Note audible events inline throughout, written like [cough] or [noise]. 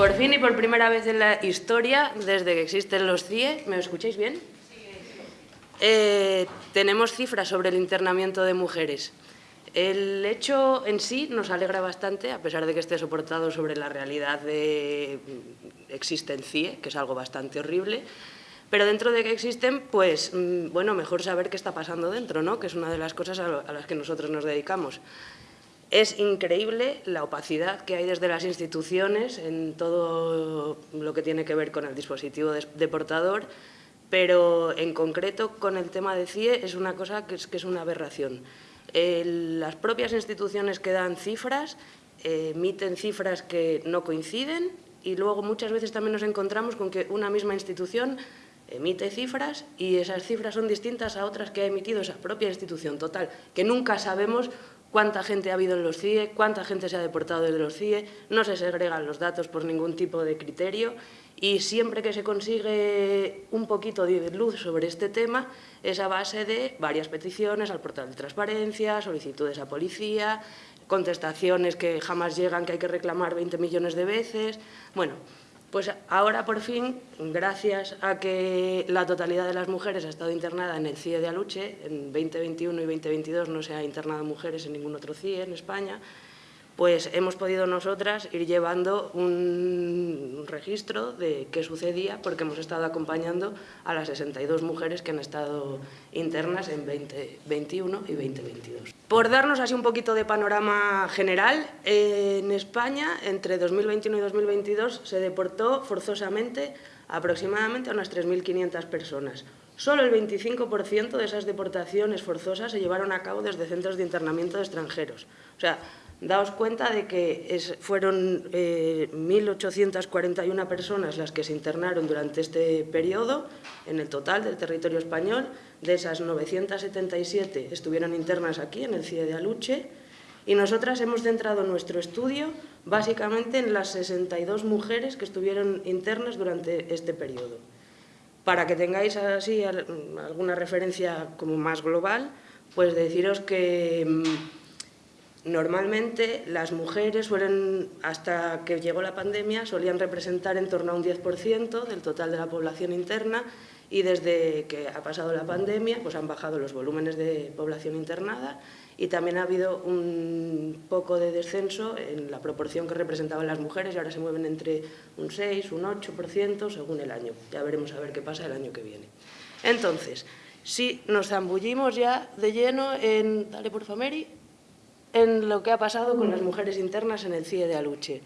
Por fin y por primera vez en la historia, desde que existen los CIE, ¿me escucháis bien? Eh, tenemos cifras sobre el internamiento de mujeres. El hecho en sí nos alegra bastante, a pesar de que esté soportado sobre la realidad de existen CIE, que es algo bastante horrible, pero dentro de que existen, pues, mm, bueno, mejor saber qué está pasando dentro, ¿no? que es una de las cosas a las que nosotros nos dedicamos. Es increíble la opacidad que hay desde las instituciones en todo lo que tiene que ver con el dispositivo deportador, pero en concreto con el tema de CIE es una cosa que es, una aberración. las propias instituciones que dan cifras eh, emiten cifras que no coinciden y luego muchas veces también nos encontramos con que una misma institución emite cifras y esas cifras son distintas a otras que ha emitido esa propia institución. Total, que nunca sabemos cuánta gente ha habido en los CIE, cuánta gente se ha deportado desde los CIE, no se segregan los datos por ningún tipo de criterio y siempre que se consigue un poquito de luz sobre este tema es a base de varias peticiones al portal de transparencia, solicitudes a policía, contestaciones que jamás llegan, que hay que reclamar 20 millones de veces. Bueno, pues ahora, por fin, gracias a que la totalidad de las mujeres ha estado internada en el CIE de Aluche, en 2021 y 2022 no se ha internado mujeres en ningún otro CIE en España, pues hemos podido nosotras ir llevando un registro de qué sucedía porque hemos estado acompañando a las 62 mujeres que han estado internas en 2021 y 2022. Por darnos así un poquito de panorama general, en España entre 2021 y 2022 se deportó forzosamente aproximadamente a unas 3.500 personas. Solo el 25% de esas deportaciones forzosas se llevaron a cabo desde centros de internamiento de extranjeros. O sea, Daos cuenta de que fueron 1.841 eh, personas las que se internaron durante este periodo en el total del territorio español. De esas 977 estuvieron internas aquí, en el CIE de Aluche, y nosotras hemos centrado nuestro estudio básicamente en las 62 mujeres que estuvieron internas durante este periodo. Para que tengáis así alguna referencia como más global, pues deciros que mm, Normalmente las mujeres suelen, hasta que llegó la pandemia, solían representar en torno a un 10% del total de la población interna y desde que ha pasado la pandemia pues han bajado los volúmenes de población internada y también ha habido un poco de descenso en la proporción que representaban las mujeres y ahora se mueven entre un 6, un 8% según el año. Ya veremos a ver qué pasa el año que viene. Entonces, si nos zambullimos ya de lleno en... Dale, por favor, Mary en lo que ha pasado con las mujeres internas en el CIE de Aluche.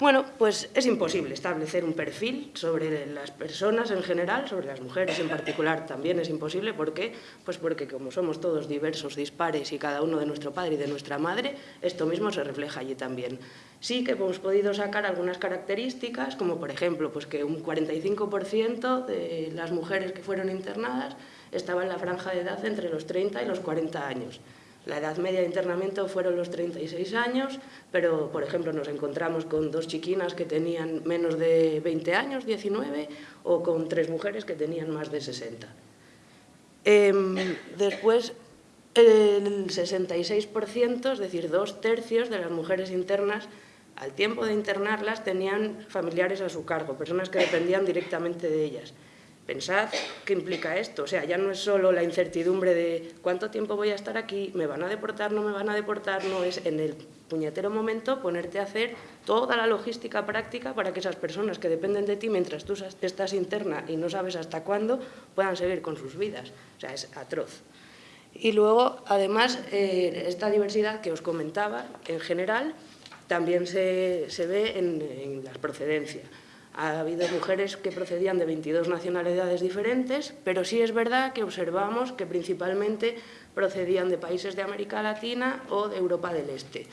Bueno, pues es imposible establecer un perfil sobre las personas en general, sobre las mujeres en particular también es imposible. ¿Por qué? Pues porque como somos todos diversos, dispares y cada uno de nuestro padre y de nuestra madre, esto mismo se refleja allí también. Sí que hemos podido sacar algunas características, como por ejemplo pues que un 45% de las mujeres que fueron internadas estaban en la franja de edad entre los 30 y los 40 años. La edad media de internamiento fueron los 36 años, pero, por ejemplo, nos encontramos con dos chiquinas que tenían menos de 20 años, 19, o con tres mujeres que tenían más de 60. Em, después, el 66%, es decir, dos tercios de las mujeres internas, al tiempo de internarlas, tenían familiares a su cargo, personas que dependían directamente de ellas. Pensad qué implica esto, o sea, ya no es solo la incertidumbre de cuánto tiempo voy a estar aquí, me van a deportar, no me van a deportar, no es en el puñetero momento ponerte a hacer toda la logística práctica para que esas personas que dependen de ti mientras tú estás interna y no sabes hasta cuándo puedan seguir con sus vidas, o sea, es atroz. Y luego, además, eh, esta diversidad que os comentaba, en general, también se, ve en, en las procedencias. Ha habido mujeres que procedían de 22 nacionalidades diferentes, pero sí es verdad que observamos que principalmente procedían de países de América Latina o de Europa del Este.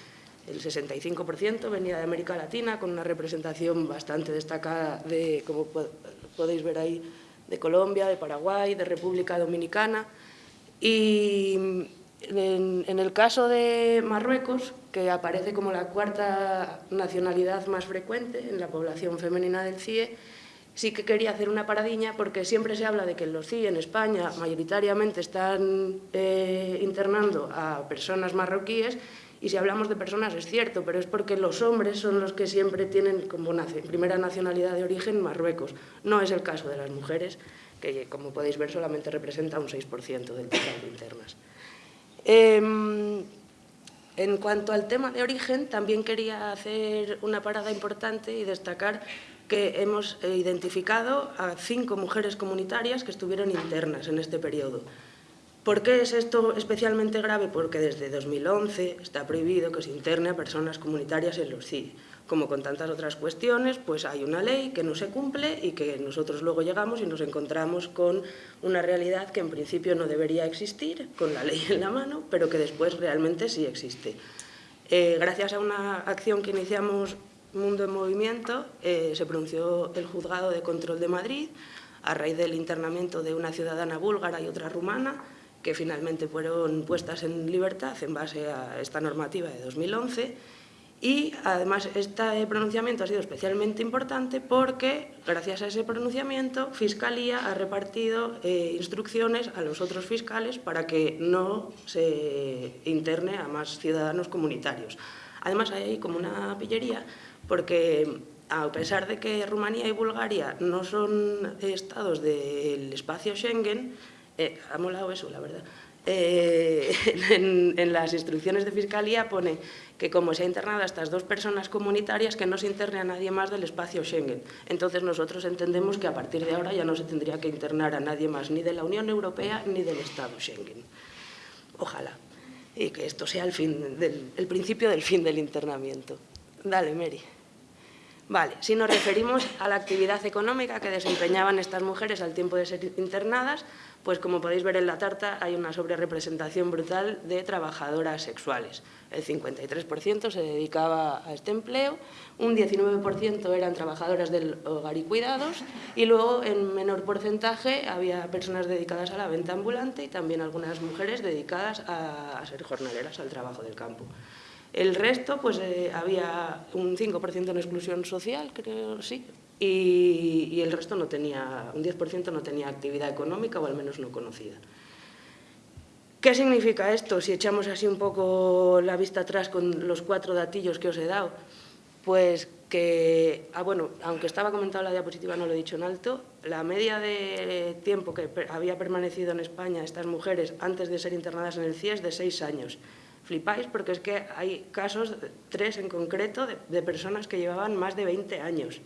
El 65% venía de América Latina, con una representación bastante destacada de, como podéis ver ahí, de Colombia, de Paraguay, de República Dominicana. Y en, el caso de Marruecos, que aparece como la cuarta nacionalidad más frecuente en la población femenina del CIE, sí que quería hacer una paradiña porque siempre se habla de que los CIE en España mayoritariamente están eh, internando a personas marroquíes Y si hablamos de personas es cierto, pero es porque los hombres son los que siempre tienen como primera nacionalidad de origen Marruecos. No es el caso de las mujeres, que como podéis ver solamente representa un 6% del total de internas. Em, en cuanto al tema de origen, también quería hacer una parada importante y destacar que hemos identificado a cinco mujeres comunitarias que estuvieron internas en este periodo. ¿Por qué es esto especialmente grave? Porque desde 2011 está prohibido que se interne a personas comunitarias en los CIE. Como con tantas otras cuestiones, pues hay una ley que no se cumple y que nosotros luego llegamos y nos encontramos con una realidad que en principio no debería existir, con la ley en la mano, pero que después realmente sí existe. Eh, gracias a una acción que iniciamos Mundo en Movimiento, eh, se pronunció el Juzgado de Control de Madrid a raíz del internamiento de una ciudadana búlgara y otra rumana, que finalmente fueron puestas en libertad en base a esta normativa de 2011 y además este pronunciamiento ha sido especialmente importante porque gracias a ese pronunciamiento Fiscalía ha repartido eh, instrucciones a los otros fiscales para que no se interne a más ciudadanos comunitarios. Además hay como una pillería porque a pesar de que Rumanía y Bulgaria no son estados del espacio Schengen, eh, ha molado eso, la verdad. Eh, [laughs] en, las instrucciones de Fiscalía pone que como se ha internado a estas dos personas comunitarias, que no se interne a nadie más del espacio Schengen. Entonces nosotros entendemos que a partir de ahora ya no se tendría que internar a nadie más, ni de la Unión Europea ni del Estado Schengen. Ojalá. Y que esto sea el, el principio del fin del internamiento. Dale, Mary. Vale, si nos referimos a la actividad económica que desempeñaban estas mujeres al tiempo de ser internadas, pues como podéis ver en la tarta hay una sobrerepresentación brutal de trabajadoras sexuales. El 53% se dedicaba a este empleo, un 19% eran trabajadoras del hogar y cuidados y luego en menor porcentaje había personas dedicadas a la venta ambulante y también algunas mujeres dedicadas a, ser jornaleras al trabajo del campo. El resto, pues eh, había un 5% en exclusión social, creo, sí, y, el resto no tenía, un 10% no tenía actividad económica o al menos no conocida. ¿Qué significa esto? Si echamos así un poco la vista atrás con los cuatro datillos que os he dado, pues que, ah, bueno, aunque estaba comentado en la diapositiva, no lo he dicho en alto, la media de tiempo que había permanecido en España estas mujeres antes de ser internadas en el CIE es de seis años flipáis porque es que hay casos, tres en concreto, de, personas que llevaban más de 20 años,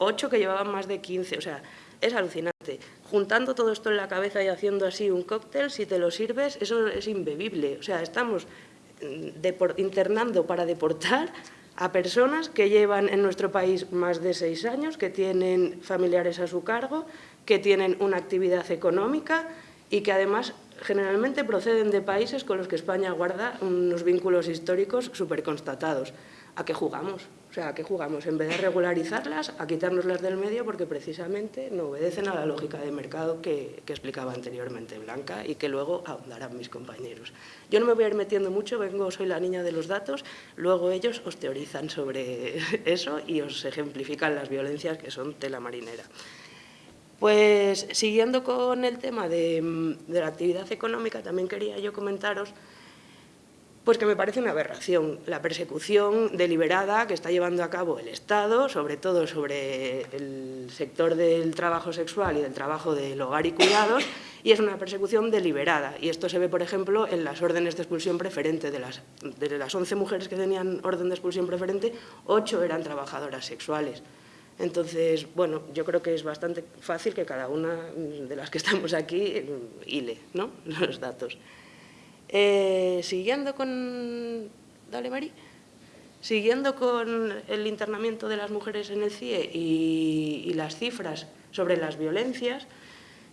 ocho que llevaban más de 15, o sea, es alucinante. Juntando todo esto en la cabeza y haciendo así un cóctel, si te lo sirves, eso es imbebible. O sea, estamos mm, internando para deportar a personas que llevan en nuestro país más de seis años, que tienen familiares a su cargo, que tienen una actividad económica y que además generalmente proceden de países con los que España guarda unos vínculos históricos súper constatados. ¿A qué jugamos? O sea, ¿a qué jugamos? En vez de regularizarlas, a quitárnoslas del medio porque precisamente no obedecen a la lógica de mercado que, que, explicaba anteriormente Blanca y que luego ahondarán mis compañeros. Yo no me voy a ir metiendo mucho, vengo, soy la niña de los datos, luego ellos os teorizan sobre [laughs] eso y os ejemplifican las violencias que son tela marinera. Pues siguiendo con el tema de, la actividad económica, también quería yo comentaros pues que me parece una aberración la persecución deliberada que está llevando a cabo el Estado, sobre todo sobre el sector del trabajo sexual y del trabajo del hogar y cuidados, y es una persecución deliberada. Y esto se ve, por ejemplo, en las órdenes de expulsión preferente. De las, de las 11 mujeres que tenían orden de expulsión preferente, 8 eran trabajadoras sexuales. Entonces, bueno, yo creo que es bastante fácil que cada una de las que estamos aquí mm, hile ¿no? [laughs] los datos. Eh, siguiendo con... Dale, Mari. Siguiendo con el internamiento de las mujeres en el CIE y, las cifras sobre las violencias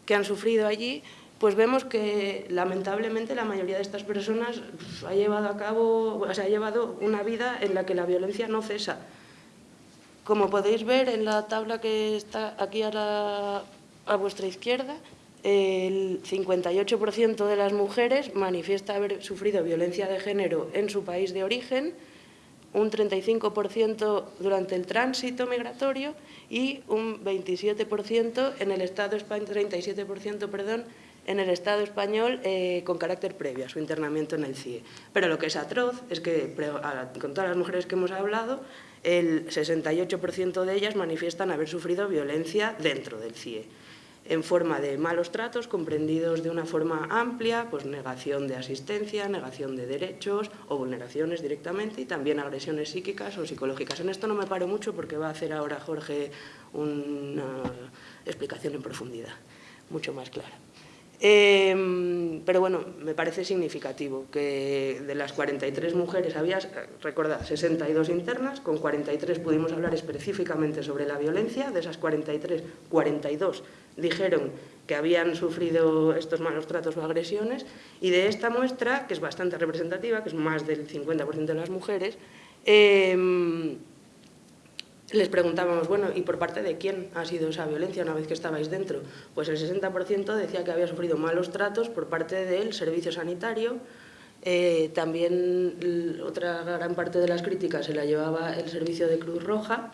que han sufrido allí, pues vemos que lamentablemente la mayoría de estas personas ha llevado a cabo, o sea, ha llevado una vida en la que la violencia no cesa como podéis ver en la tabla que está aquí a, vuestra izquierda, el 58% de las mujeres manifiesta haber sufrido violencia de género en su país de origen, un 35% durante el tránsito migratorio y un 27% en el Estado español, 37% perdón, en el Estado español eh, con carácter previo a su internamiento en el CIE. Pero lo que es atroz es que, con todas las mujeres que hemos hablado, el 68% de ellas manifiestan haber sufrido violencia dentro del CIE en forma de malos tratos comprendidos de una forma amplia, pues negación de asistencia, negación de derechos o vulneraciones directamente y también agresiones psíquicas o psicológicas. En esto no me paro mucho porque va a hacer ahora Jorge una explicación en profundidad, mucho más clara. Em, pero bueno, me parece significativo que de las 43 mujeres había, recordad, 62 internas, con 43 pudimos hablar específicamente sobre la violencia, de esas 43, 42 dijeron que habían sufrido estos malos tratos o agresiones y de esta muestra, que es bastante representativa, que es más del 50% de las mujeres, em, les preguntábamos, bueno, ¿y por parte de quién ha sido esa violencia una vez que estabais dentro? Pues el 60% decía que había sufrido malos tratos por parte del servicio sanitario, eh, también otra gran parte de las críticas se la llevaba el servicio de Cruz Roja,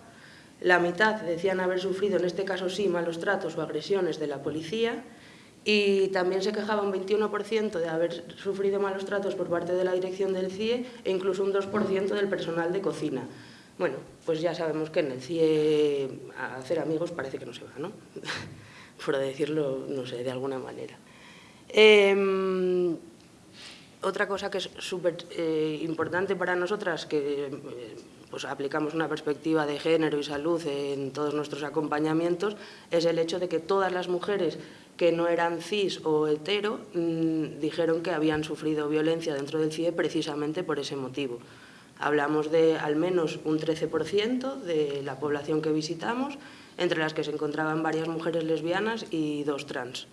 la mitad decían haber sufrido, en este caso sí, malos tratos o agresiones de la policía, y también se quejaba un 21% de haber sufrido malos tratos por parte de la dirección del CIE e incluso un 2% del personal de cocina. Bueno, pues ya sabemos que en el CIE a hacer amigos parece que no se va, ¿no? [laughs] Por decirlo, no sé, de alguna manera. Em, otra cosa que es súper eh, importante para nosotras, que eh, pues aplicamos una perspectiva de género y salud en todos nuestros acompañamientos, es el hecho de que todas las mujeres que no eran cis o hetero mm, dijeron que habían sufrido violencia dentro del CIE precisamente por ese motivo. Hablamos de al menos un 13% de la población que visitamos, entre las que se encontraban varias mujeres lesbianas y dos trans,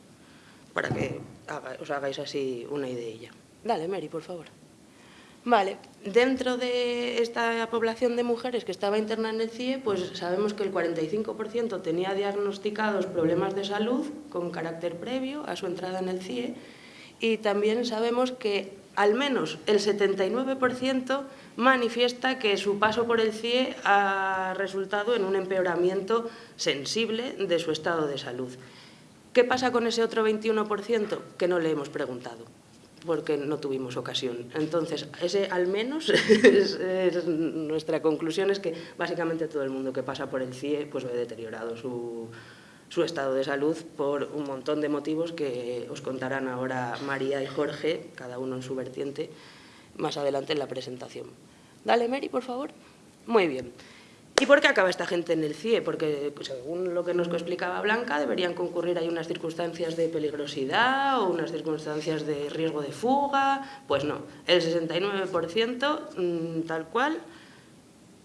para que os hagáis así una idea. Dale, Mary, por favor. Vale, dentro de esta población de mujeres que estaba interna en el CIE, pues sabemos que el 45% tenía diagnosticados problemas de salud con carácter previo a su entrada en el CIE y también sabemos que al menos el 79% manifiesta que su paso por el CIE ha resultado en un empeoramiento sensible de su estado de salud. ¿Qué pasa con ese otro 21% que no le hemos preguntado? porque no tuvimos ocasión. Entonces, ese al menos [laughs] es, nuestra conclusión es que básicamente todo el mundo que pasa por el CIE pues ve deteriorado su, su estado de salud por un montón de motivos que os contarán ahora María y Jorge, cada uno en su vertiente, más adelante en la presentación. Dale, Mary, por favor. Muy bien. ¿Y por qué acaba esta gente en el CIE? Porque, pues, según lo que nos explicaba Blanca, deberían concurrir ahí unas circunstancias de peligrosidad o unas circunstancias de riesgo de fuga. Pues no, el 69% mm, tal cual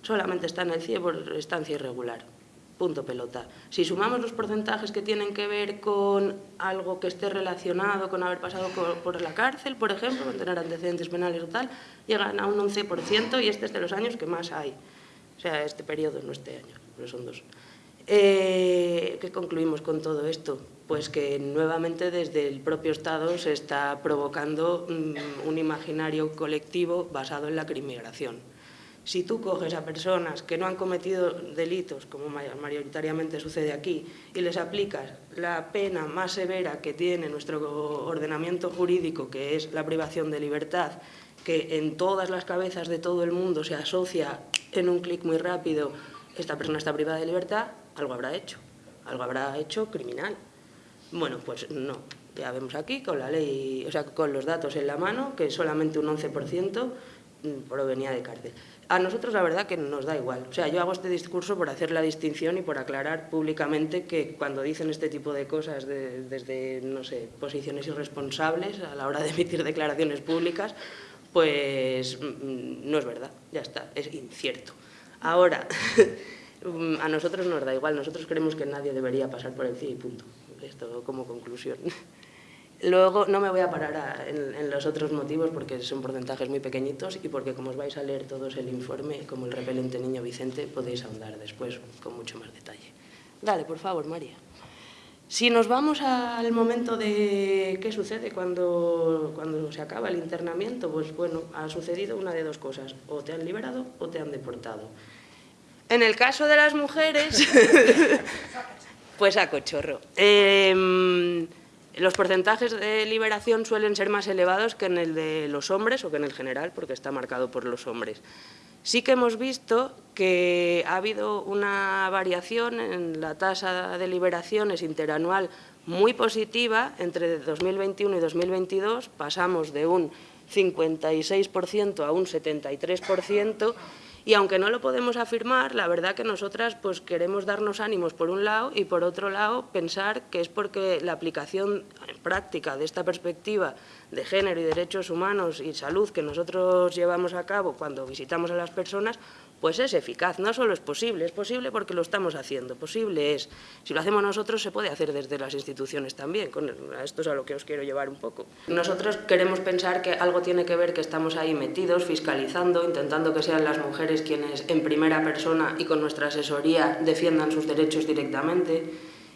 solamente está en el CIE por estancia irregular. Punto pelota. Si sumamos los porcentajes que tienen que ver con algo que esté relacionado con haber pasado por, la cárcel, por ejemplo, con tener antecedentes penales o tal, llegan a un 11% y este es de los años que más hay. O sea, este periodo, no este año, pero son dos. Eh, ¿Qué concluimos con todo esto? Pues que nuevamente desde el propio Estado se está provocando mm, un imaginario colectivo basado en la crimigración. Si tú coges a personas que no han cometido delitos, como mayoritariamente sucede aquí, y les aplicas la pena más severa que tiene nuestro ordenamiento jurídico, que es la privación de libertad, que en todas las cabezas de todo el mundo se asocia en un clic muy rápido, esta persona está privada de libertad, algo habrá hecho, algo habrá hecho criminal. Bueno, pues no, ya vemos aquí con la ley, o sea, con los datos en la mano, que solamente un 11% provenía de cárcel. A nosotros la verdad que nos da igual. O sea, yo hago este discurso por hacer la distinción y por aclarar públicamente que cuando dicen este tipo de cosas desde, no sé, posiciones irresponsables a la hora de emitir declaraciones públicas, pues mm, no es verdad, ya está, es incierto. Ahora, [laughs] a nosotros nos da igual, nosotros creemos que nadie debería pasar por el CIE y punto. Esto como conclusión. [laughs] Luego no me voy a parar en, los otros motivos porque son porcentajes muy pequeñitos y porque como os vais a leer todos el informe, como el repelente niño Vicente, podéis ahondar después con mucho más detalle. Dale, por favor, María. Si nos vamos al momento de qué sucede cuando, cuando se acaba el internamiento, pues bueno, ha sucedido una de dos cosas, o te han liberado o te han deportado. En el caso de las mujeres, [laughs] pues a cochorro. Em, Los porcentajes de liberación suelen ser más elevados que en el de los hombres o que en el general, porque está marcado por los hombres. Sí que hemos visto que ha habido una variación en la tasa de liberaciones interanual muy positiva entre 2021 y 2022. Pasamos de un 56% a un 73%, y aunque no lo podemos afirmar, la verdad que nosotras pues, queremos darnos ánimos por un lado y por otro lado pensar que es porque la aplicación práctica de esta perspectiva de género y derechos humanos y salud que nosotros llevamos a cabo cuando visitamos a las personas pues es eficaz. No solo es posible, es posible porque lo estamos haciendo. Posible es, si lo hacemos nosotros, se puede hacer desde las instituciones también. Esto es a lo que os quiero llevar un poco. Nosotros queremos pensar que algo tiene que ver que estamos ahí metidos, fiscalizando, intentando que sean las mujeres quienes en primera persona y con nuestra asesoría defiendan sus derechos directamente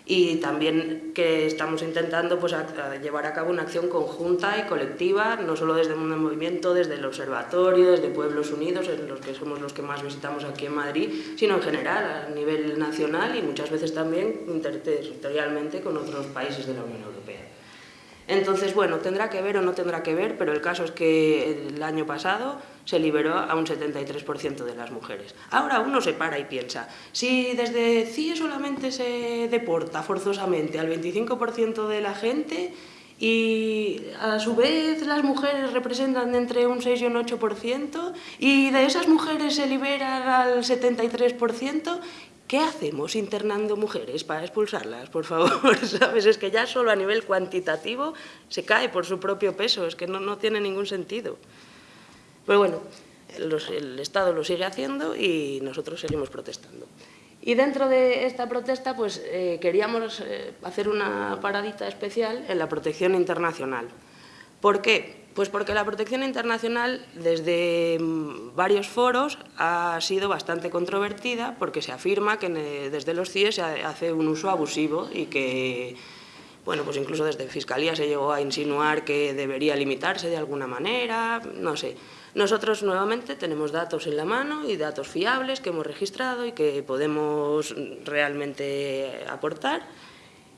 y también que estamos intentando pues, llevar a cabo una acción conjunta y colectiva, no solo desde un movimiento, desde el observatorio, desde Pueblos Unidos, en los que somos los que más visitamos aquí en Madrid, sino en general, a nivel nacional y muchas veces también interterritorialmente con otros países de la Unión Europea. Entonces, bueno, tendrá que ver o no tendrá que ver, pero el caso es que el año pasado se liberó a un 73% de las mujeres. Ahora uno se para y piensa, si desde CIE solamente se deporta forzosamente al 25% de la gente y a su vez las mujeres representan entre un 6 y un 8% y de esas mujeres se liberan al 73%, ¿Qué hacemos internando mujeres para expulsarlas, por favor? [laughs] ¿Sabes? Es que ya solo a nivel cuantitativo se cae por su propio peso, es que no, no tiene ningún sentido. Pero bueno, el Estado lo sigue haciendo y nosotros seguimos protestando. Y dentro de esta protesta pues, eh, queríamos eh, hacer una paradita especial en la protección internacional. ¿Por qué? Pues porque la protección internacional desde mm, varios foros ha sido bastante controvertida porque se afirma que desde los CIE se hace un uso abusivo y que, bueno, pues incluso desde Fiscalía se llegó a insinuar que debería limitarse de alguna manera, no sé. Nosotros nuevamente tenemos datos en la mano y datos fiables que hemos registrado y que podemos realmente aportar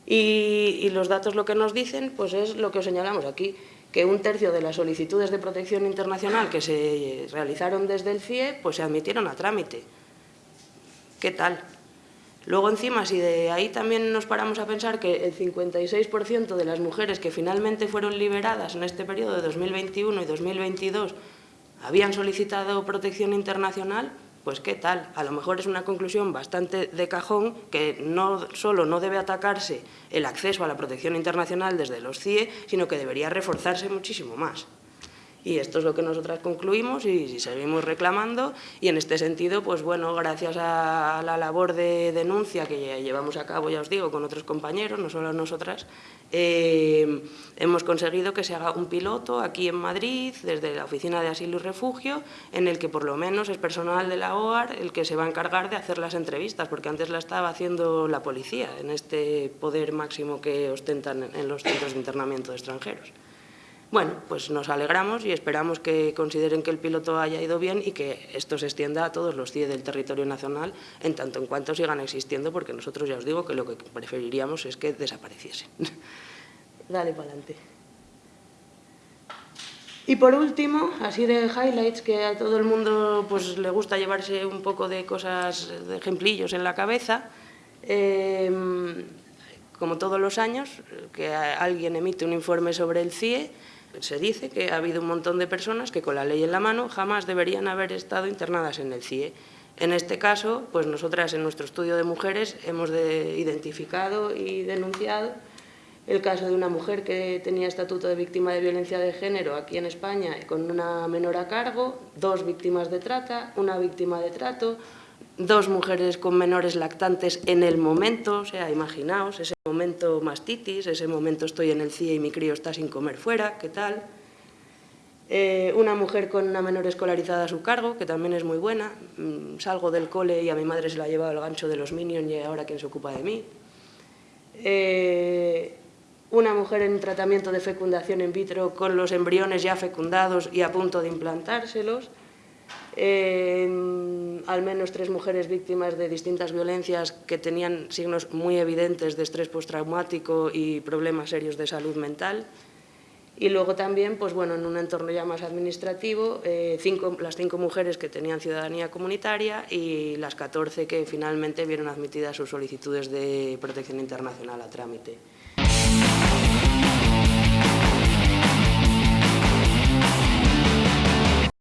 y, y los datos lo que nos dicen pues es lo que os señalamos aquí que un tercio de las solicitudes de protección internacional que se realizaron desde el CIE pues se admitieron a trámite. ¿Qué tal? Luego encima, si de ahí también nos paramos a pensar que el 56% de las mujeres que finalmente fueron liberadas en este periodo de 2021 y 2022 habían solicitado protección internacional, pues qué tal, a lo mejor es una conclusión bastante de cajón que no solo no debe atacarse el acceso a la protección internacional desde los CIE, sino que debería reforzarse muchísimo más. Y esto es lo que nosotras concluimos y, seguimos reclamando y en este sentido, pues bueno, gracias a la labor de denuncia que llevamos a cabo, ya os digo, con otros compañeros, no solo nosotras, eh, hemos conseguido que se haga un piloto aquí en Madrid, desde la Oficina de Asilo y Refugio, en el que por lo menos es personal de la OAR el que se va a encargar de hacer las entrevistas, porque antes la estaba haciendo la policía, en este poder máximo que ostentan en los centros de internamiento de extranjeros. Bueno, pues nos alegramos y esperamos que consideren que el piloto haya ido bien y que esto se extienda a todos los CIE del territorio nacional en tanto en cuanto sigan existiendo, porque nosotros ya os digo que lo que preferiríamos es que desapareciesen. [laughs] Dale para adelante. Y por último, así de highlights, que a todo el mundo pues, le gusta llevarse un poco de cosas, de ejemplillos en la cabeza, em, como todos los años, que alguien emite un informe sobre el CIE, se dice que ha habido un montón de personas que con la ley en la mano jamás deberían haber estado internadas en el CIE. En este caso, pues nosotras en nuestro estudio de mujeres hemos identificado y denunciado el caso de una mujer que tenía estatuto de víctima de violencia de género aquí en España con una menor a cargo, dos víctimas de trata, una víctima de trato, dos mujeres con menores lactantes en el momento, o sea, imaginaos, ese momento mastitis, ese momento estoy en el CIE y mi crío está sin comer fuera, ¿qué tal? Eh, una mujer con una menor escolarizada a su cargo, que también es muy buena, mm, salgo del cole y a mi madre se la ha llevado el gancho de los Minions y ahora quién se ocupa de mí. Eh, una mujer en tratamiento de fecundación in vitro con los embriones ya fecundados y a punto de implantárselos, al menos tres mujeres víctimas de distintas violencias que tenían signos muy evidentes de estrés postraumático y problemas serios de salud mental. Y luego también, pues bueno, en un entorno ya más administrativo, eh, cinco, las cinco mujeres que tenían ciudadanía comunitaria y las 14 que finalmente vieron admitidas sus solicitudes de protección internacional a trámite.